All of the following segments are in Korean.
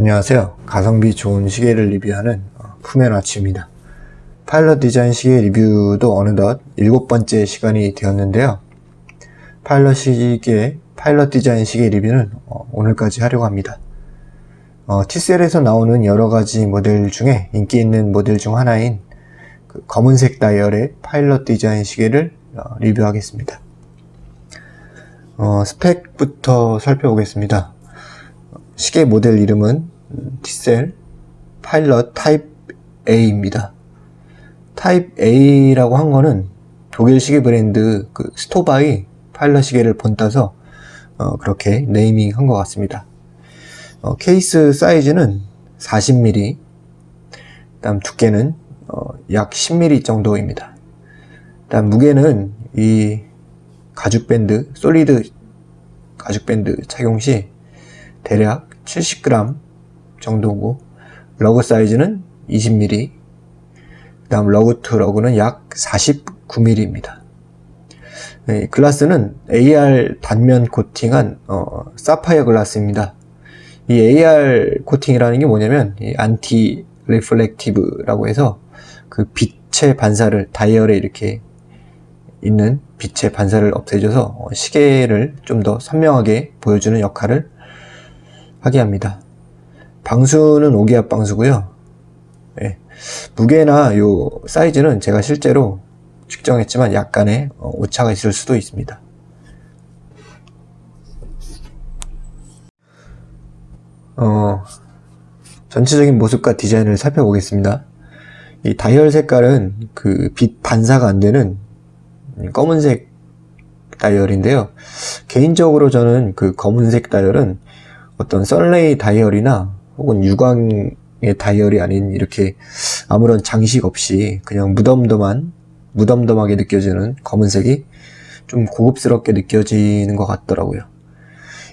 안녕하세요. 가성비 좋은 시계를 리뷰하는 어, 푸메나치입니다. 파일럿 디자인 시계 리뷰도 어느덧 일곱 번째 시간이 되었는데요. 파일럿 시계, 파일럿 디자인 시계 리뷰는 어, 오늘까지 하려고 합니다. 어, T셀에서 나오는 여러 가지 모델 중에 인기 있는 모델 중 하나인 그 검은색 다이얼의 파일럿 디자인 시계를 어, 리뷰하겠습니다. 어, 스펙부터 살펴보겠습니다. 시계 모델 이름은 T셀 파일럿 타입 A입니다. 타입 A라고 한 거는 독일 시계 브랜드 그 스토바의 파일럿 시계를 본따서 어, 그렇게 네이밍 한 것 같습니다. 어, 케이스 사이즈는 40mm, 다음 두께는 어, 약 10mm 정도입니다. 다음 무게는 이 가죽 밴드, solid 가죽 밴드 착용 시 대략 70g 정도고 lug 사이즈는 20mm 다음 lug to lug는 약 49mm입니다. 네, 글라스는 AR 단면 코팅한 어, 사파이어 글라스입니다. 이 AR 코팅이라는 게 뭐냐면 anti-reflective라고 해서 그 빛의 반사를 다이얼에 이렇게 있는 빛의 반사를 없애줘서 어, 시계를 좀 더 선명하게 보여주는 역할을 하게 합니다. 방수는 5기압 방수고요. 예, 무게나 요 사이즈는 제가 실제로 측정했지만 약간의 어, 오차가 있을 수도 있습니다. 어, 전체적인 모습과 디자인을 살펴보겠습니다. 이 다이얼 색깔은 그 빛 반사가 안 되는 검은색 다이얼인데요. 개인적으로 저는 그 검은색 다이얼은 어떤 썰레이 다이얼이나 혹은 유광의 다이얼이 아닌 이렇게 아무런 장식 없이 그냥 무덤덤한 무덤덤하게 느껴지는 검은색이 좀 고급스럽게 느껴지는 것 같더라고요.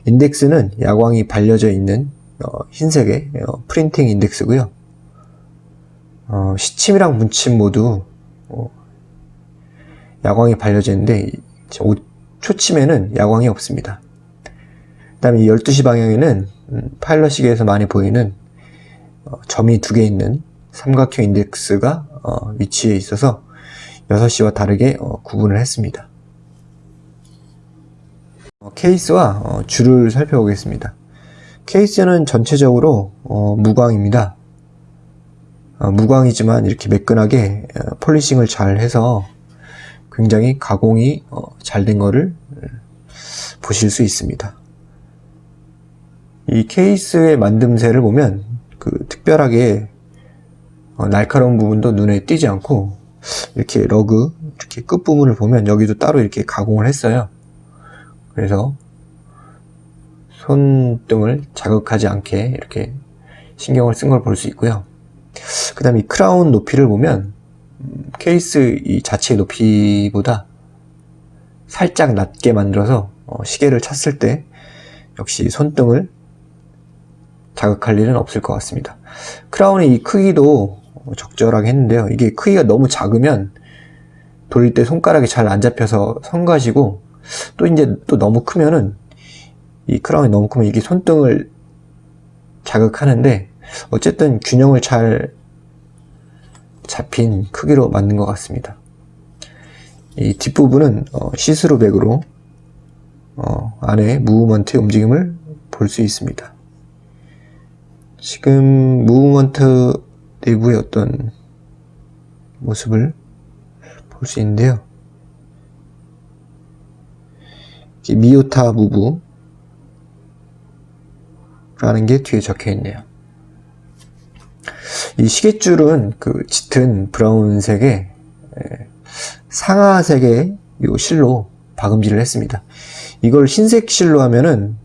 인덱스는 야광이 발려져 있는 어, 흰색의 어, 프린팅 인덱스고요. 어, 시침이랑 문침 모두 어, 야광이 발려져 있는데 초침에는 야광이 없습니다. 그 다음에 12시 방향에는 음, 파일럿 시계에서 많이 보이는 어, 점이 두 개 있는 삼각형 인덱스가 어, 위치해 있어서 6시와 다르게 어, 구분을 했습니다. 어, 케이스와 어, 줄을 살펴보겠습니다. 케이스는 전체적으로 어, 무광입니다. 무광이지만 이렇게 매끈하게 polishing을 잘 해서 굉장히 가공이 잘된 거를 보실 수 있습니다. 이 케이스의 만듦새를 보면 그 특별하게 날카로운 부분도 눈에 띄지 않고 이렇게 lug 이렇게 끝부분을 보면 여기도 따로 이렇게 가공을 했어요. 그래서 손등을 자극하지 않게 이렇게 신경을 쓴 걸 볼 수 있고요. 그 다음에 이 크라운 높이를 보면 음, 케이스 이 자체의 높이보다 살짝 낮게 만들어서 어, 시계를 찼을 때 역시 손등을 자극할 일은 없을 것 같습니다. 크라운의 이 크기도 적절하게 했는데요. 이게 크기가 너무 작으면 돌릴 때 손가락이 잘 안 잡혀서 성가시고 또 이제 또 너무 크면은 이 crown이 너무 크면 이게 손등을 자극하는데 어쨌든 균형을 잘 잡힌 크기로 만든 것 같습니다. 이 뒷부분은 어, see-through back으로 어, 안에 movement의 움직임을 볼 수 있습니다. 지금 movement 내부의 어떤 모습을 볼 수 있는데요. 미오타 무브 라는 게 뒤에 적혀 있네요. 이 시계줄은 그 짙은 브라운색의 상하색의 요 실로 박음질을 했습니다. 이걸 흰색 실로 하면은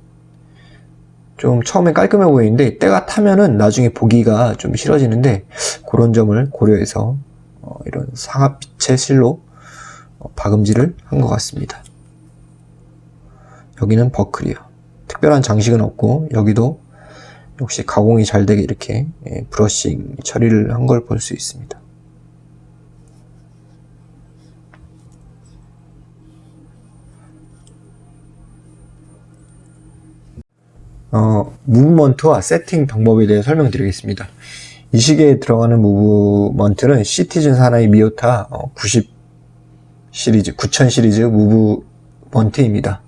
좀 처음에 깔끔해 보이는데 때가 타면은 나중에 보기가 좀 싫어지는데 그런 점을 고려해서 어 이런 상하빛의 실로 어 박음질을 한 것 같습니다. 여기는 버클이요. 특별한 장식은 없고 여기도 역시 가공이 잘 되게 이렇게 예, 브러싱 처리를 한 걸 볼 수 있습니다. 어, movement와 세팅 방법에 대해 설명드리겠습니다. 이 시계에 들어가는 movement는 시티즌 사의 미요타 90 시리즈, 9000 시리즈 movement입니다.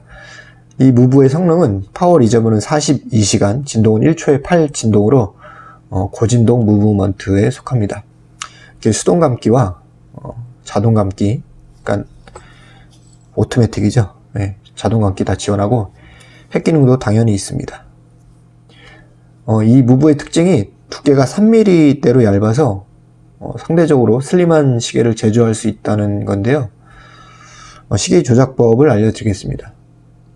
이 move의 성능은 power reserve는 42시간, 진동은 1초에 8 진동으로 어, 고진동 movement에 속합니다. 수동 감기와 어, 자동 감기, 그러니까 오토매틱이죠. 네, 자동 감기 다 지원하고 핵 기능도 당연히 있습니다. 어, 이 무브의 특징이 두께가 3mm대로 얇아서 어, 상대적으로 슬림한 시계를 제조할 수 있다는 건데요. 어, 시계 조작법을 알려드리겠습니다.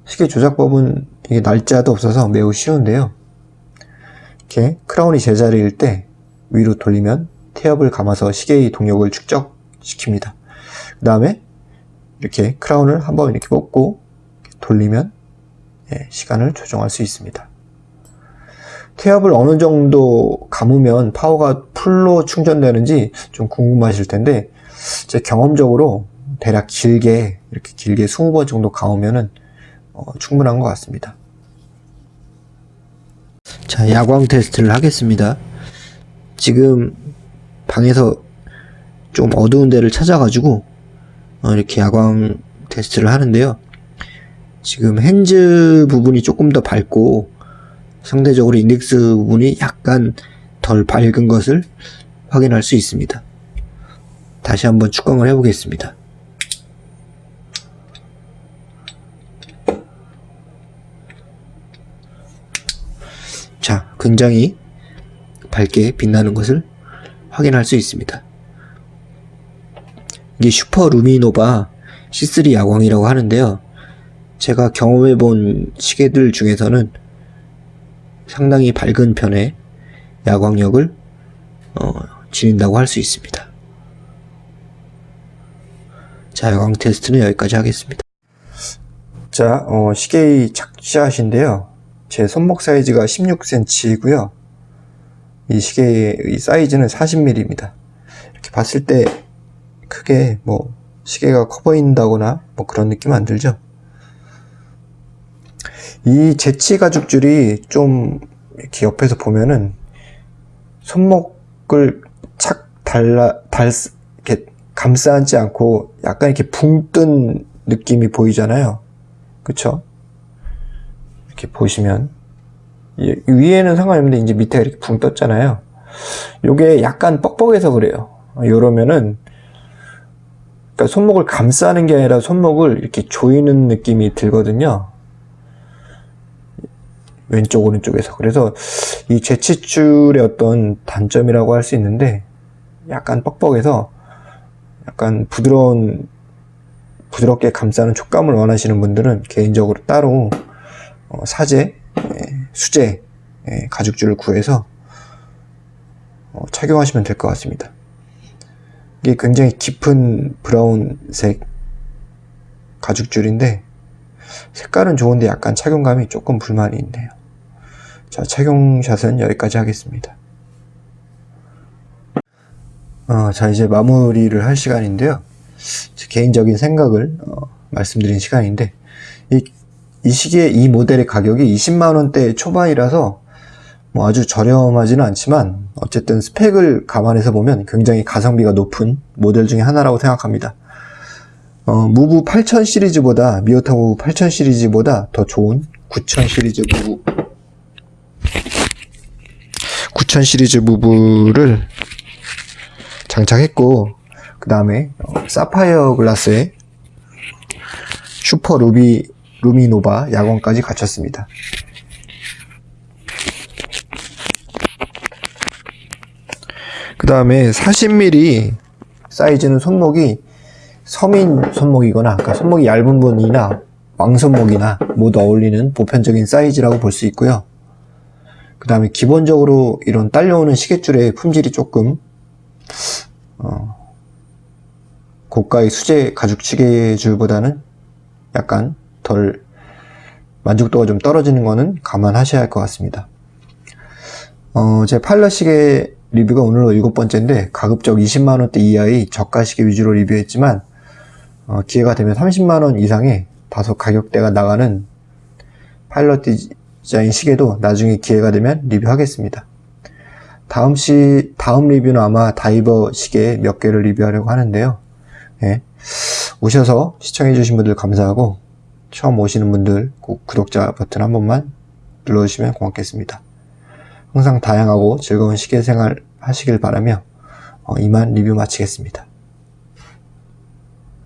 시계 조작법은 이게 날짜도 없어서 매우 쉬운데요. 이렇게 크라운이 제자리일 때 위로 돌리면 태엽을 감아서 시계의 동력을 축적시킵니다. 그 다음에 이렇게 크라운을 한번 이렇게 뽑고 돌리면 예, 시간을 조정할 수 있습니다. 태엽을 어느 정도 감으면 파워가 풀로 충전되는지 좀 궁금하실 텐데 제 경험적으로 대략 길게 이렇게 길게 20번 정도 감으면은 어, 충분한 것 같습니다. 자, 야광 테스트를 하겠습니다. 지금 방에서 좀 어두운 데를 찾아가지고 어, 이렇게 야광 테스트를 하는데요. 지금 핸즈 부분이 조금 더 밝고 상대적으로 인덱스 부분이 약간 덜 밝은 것을 확인할 수 있습니다. 다시 한번 축광을 해보겠습니다. 자, 굉장히 밝게 빛나는 것을 확인할 수 있습니다. 이게 슈퍼 루미노바 C3 야광이라고 하는데요. 제가 경험해 본 시계들 중에서는 상당히 밝은 편의 야광력을 어, 지닌다고 할 수 있습니다. 자, 야광 테스트는 여기까지 하겠습니다. 자, 어, 시계의 착샷인데요. 제 손목 사이즈가 16cm이고요. 이 시계의 사이즈는 40mm입니다. 이렇게 봤을 때 크게 뭐 시계가 커 보인다거나 뭐 그런 느낌 안 들죠? 이 재치 가죽줄이 좀 이렇게 옆에서 보면은 손목을 착 달라 달 이렇게 감싸 안지 않고 약간 이렇게 붕 뜬 느낌이 보이잖아요. 그쵸? 이렇게 보시면 위에는 상관없는데 이제 밑에가 이렇게 붕 떴잖아요. 요게 약간 뻑뻑해서 그래요. 요러면은 그러니까 손목을 감싸는 게 아니라 손목을 이렇게 조이는 느낌이 들거든요. 왼쪽 오른쪽에서 그래서 이 재치줄의 어떤 단점이라고 할 수 있는데 약간 뻑뻑해서 약간 부드러운 부드럽게 감싸는 촉감을 원하시는 분들은 개인적으로 따로 어, 사제, 예, 수제 예, 가죽줄을 구해서 어, 착용하시면 될 것 같습니다. 이게 굉장히 깊은 브라운색 가죽줄인데 색깔은 좋은데 약간 착용감이 조금 불만이 있네요. 자, 착용샷은 여기까지 하겠습니다. 어, 자, 이제 마무리를 할 시간인데요. 개인적인 생각을 어, 말씀드린 시간인데, 이, 이 시기에 이 모델의 가격이 20만원대 초반이라서 뭐 아주 저렴하지는 않지만 어쨌든 스펙을 감안해서 보면 굉장히 가성비가 높은 모델 중에 하나라고 생각합니다. 어, 무브 8000 시리즈보다 미오타 무브 8000 시리즈보다 더 좋은 9000 시리즈 move 9000 시리즈 move를 장착했고 그 다음에 어, 사파이어 글라스에 슈퍼 루비 루미노바 야광까지 갖췄습니다. 그 다음에 40mm 사이즈는 손목이 서민 손목이거나 그러니까 손목이 얇은 분이나 왕손목이나 모두 어울리는 보편적인 사이즈라고 볼 수 있고요. 그 다음에 기본적으로 이런 딸려오는 시계줄의 품질이 조금 어, 고가의 수제 가죽 시계줄보다는 약간 덜 만족도가 좀 떨어지는 거는 감안하셔야 할 것 같습니다. 어, 제 팔러 시계 리뷰가 오늘로 일곱 번째인데 가급적 20만원대 이하의 저가 시계 위주로 리뷰했지만 어, 기회가 되면 30만원 이상의 다소 가격대가 나가는 디 자인 시계도 나중에 기회가 되면 리뷰하겠습니다. 다음 시, 다음 리뷰는 아마 다이버 시계 몇 개를 리뷰하려고 하는데요. 예. 오셔서 시청해주신 분들 감사하고, 처음 오시는 분들 꼭 구독자 버튼 한 번만 눌러주시면 고맙겠습니다. 항상 다양하고 즐거운 시계 생활 하시길 바라며, 어, 이만 리뷰 마치겠습니다.